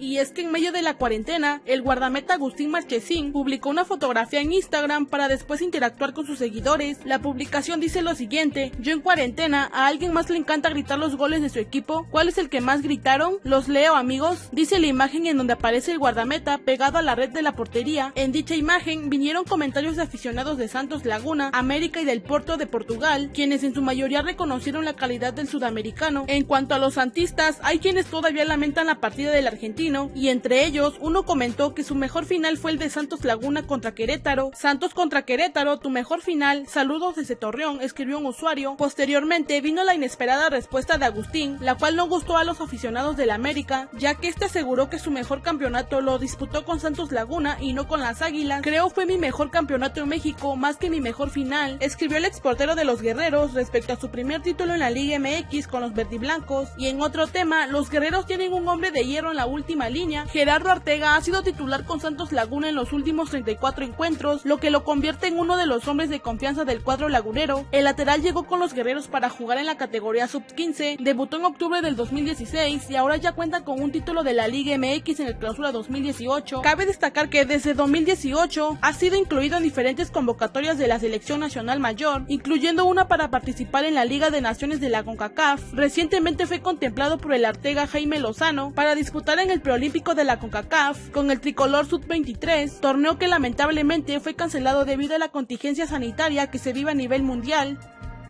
y es que en medio de la cuarentena, el guardameta Agustín Marchesín publicó una fotografía en Instagram para después interactuar con sus seguidores. La publicación dice lo siguiente, yo en cuarentena, a alguien más le encanta gritar los goles de su equipo, ¿cuál es el que más gritaron? Los leo amigos, dice la imagen en donde aparece el guardameta pegado a la red de la portería. En dicha imagen vinieron comentarios de aficionados de Santos Laguna, América y del Porto de Portugal, quienes en su mayoría reconocieron la calidad del sudamericano. En cuanto a los santistas, hay quienes todavía lamentan la partida del argentino, y entre ellos uno comentó que su mejor final fue el de Santos Laguna contra Querétaro. Santos contra Querétaro, tu mejor final, saludos desde Torreón, escribió un usuario. Posteriormente vino la inesperada respuesta de Agustín, la cual no gustó a los aficionados del América, ya que este aseguró que su mejor campeonato lo disputó con Santos Laguna y no con las Águilas. Creo fue mi mejor campeonato en México, más que mi mejor final, escribió el exportero de los Guerreros respecto a su primer título en la Liga MX con los verdiblancos. Y en otro tema, los Guerreros tienen un hombre de hierro en la línea. Gerardo Artega ha sido titular con Santos Laguna en los últimos 34 encuentros, lo que lo convierte en uno de los hombres de confianza del cuadro lagunero. El lateral llegó con los Guerreros para jugar en la categoría sub-15, debutó en octubre del 2016 y ahora ya cuenta con un título de la Liga MX en el clausura 2018. Cabe destacar que desde 2018 ha sido incluido en diferentes convocatorias de la selección nacional mayor, incluyendo una para participar en la Liga de Naciones de la CONCACAF. Recientemente fue contemplado por el Artega Jaime Lozano para disputar en el preolímpico de la CONCACAF con el tricolor sub-23, torneo que lamentablemente fue cancelado debido a la contingencia sanitaria que se vive a nivel mundial.